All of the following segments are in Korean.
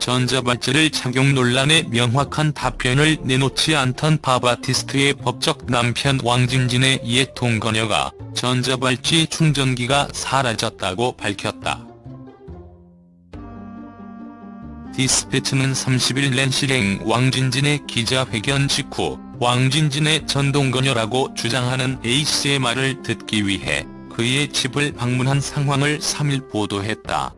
전자발찌를 착용 논란에 명확한 답변을 내놓지 않던 바바티스트의 법적 남편 왕진진의 옛 동거녀가 전자발찌 충전기가 사라졌다고 밝혔다. 디스패치는 30일 낸시랭 왕진진의 기자회견 직후 왕진진의 전동거녀라고 주장하는 A씨의 말을 듣기 위해 그의 집을 방문한 상황을 3일 보도했다.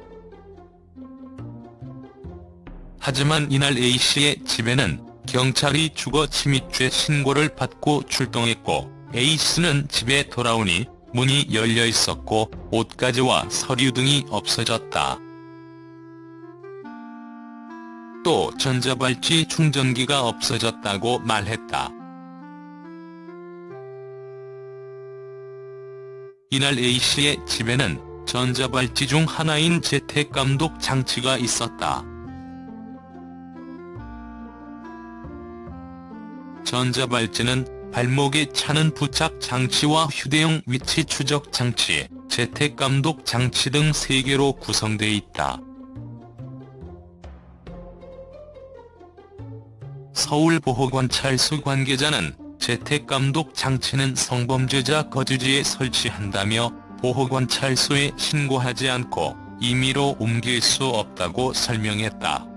하지만 이날 A씨의 집에는 경찰이 주거 침입죄 신고를 받고 출동했고 A씨는 집에 돌아오니 문이 열려 있었고 옷가지와 서류 등이 없어졌다. 또 전자발찌 충전기가 없어졌다고 말했다. 이날 A씨의 집에는 전자발찌 중 하나인 재택감독 장치가 있었다. 전자발찌는 발목에 차는 부착 장치와 휴대용 위치 추적 장치, 재택 감독 장치 등 3개로 구성돼 있다. 서울보호관찰소 관계자는 재택 감독 장치는 성범죄자 거주지에 설치한다며 보호관찰소에 신고하지 않고 임의로 옮길 수 없다고 설명했다.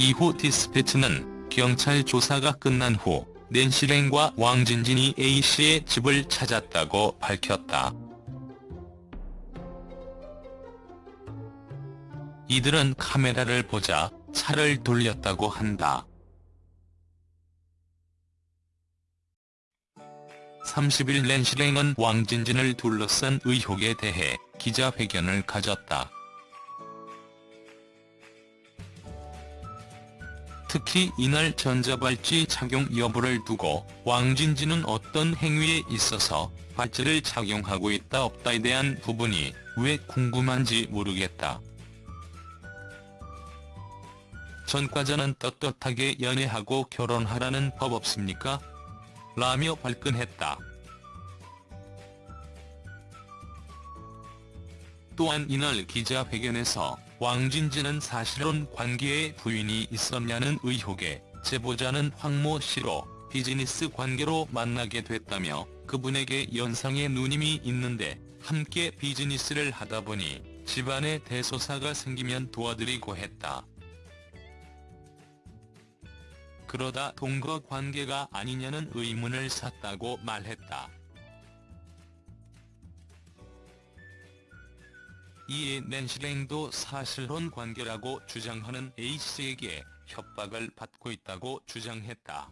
이후 디스패치는 경찰 조사가 끝난 후 낸시랭과 왕진진이 A씨의 집을 찾았다고 밝혔다. 이들은 카메라를 보자 차를 돌렸다고 한다. 30일 낸시랭은 왕진진을 둘러싼 의혹에 대해 기자회견을 가졌다. 특히 이날 전자발찌 착용 여부를 두고 왕진진은 어떤 행위에 있어서 발찌를 착용하고 있다 없다에 대한 부분이 왜 궁금한지 모르겠다. 전과자는 떳떳하게 연애하고 결혼하라는 법 없습니까? 라며 발끈했다. 또한 이날 기자회견에서 왕진진은 사실혼 관계에 부인이 있었냐는 의혹에 제보자는 황모 씨로 비즈니스 관계로 만나게 됐다며 그분에게 연상의 누님이 있는데 함께 비즈니스를 하다 보니 집안에 대소사가 생기면 도와드리고 했다. 그러다 동거 관계가 아니냐는 의문을 샀다고 말했다. 이에 낸시랭도 사실혼 관계라고 주장하는 A씨에게 협박을 받고 있다고 주장했다.